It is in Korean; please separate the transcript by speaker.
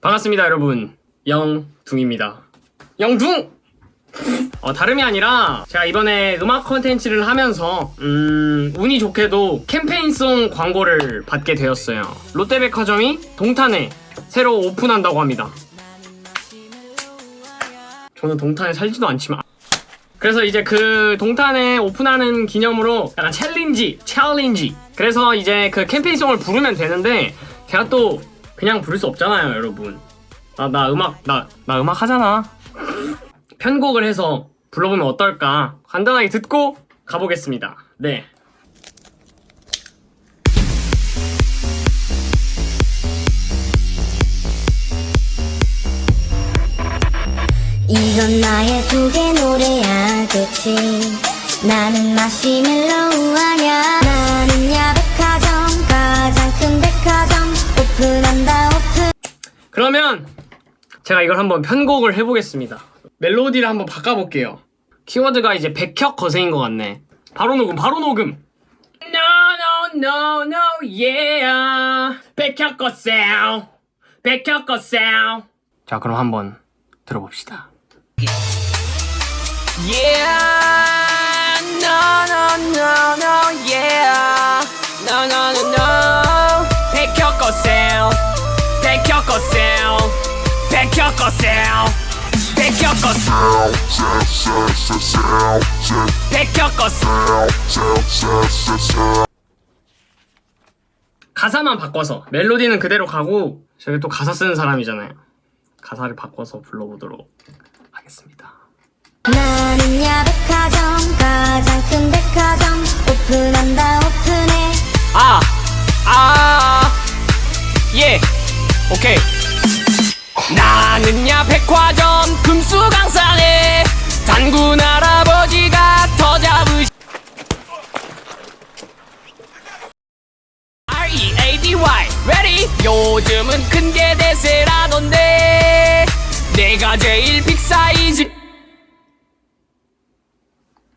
Speaker 1: 반갑습니다 여러분. 영둥입니다. 영둥! 어, 다름이 아니라 제가 이번에 음악 컨텐츠를 하면서 음, 운이 좋게도 캠페인송 광고를 받게 되었어요. 롯데백화점이 동탄에 새로 오픈한다고 합니다. 저는 동탄에 살지도 않지만. 그래서 이제 그 동탄에 오픈하는 기념으로 약간 챌린지, 챌린지. 그래서 이제 그 캠페인송을 부르면 되는데 제가 또 그냥 부를 수 없잖아요, 여러분. 나, 나 음악, 나, 나 음악 하잖아. 편곡을 해서 불러보면 어떨까? 간단하게 듣고 가보겠습니다. 네.
Speaker 2: 이건 나의 소개 노래야 그치 나는 마시멜로
Speaker 1: 그러면 제가 이걸 한번 편곡을 해보겠습니다. 멜로디를 한번 바꿔볼게요. 키워드가 이제 백혁 거세인 것 같네. 바로 녹음, 바로 녹음. No, no, no, no, yeah. 백혁 거세. 백혁 거세. 자, 그럼 한번 들어봅시다.
Speaker 3: Yeah, 백혁거세요.
Speaker 1: 가사만 바꿔서 멜로디는 그대로 가고 저희 또 가사 쓰는 사람이잖아요. 가사를 바꿔서 불러보도록 하겠습니다.
Speaker 2: 나는 야 백화점 가장 큰 백화점 오픈한다 오픈해
Speaker 3: 아, 아, 예, 오케이. 백화점 금수강산에 단군 할아버지가 더 잡으시. R-E-A-D-Y, ready? 요즘은 큰 게 대세라던데 내가 제일 빅사이즈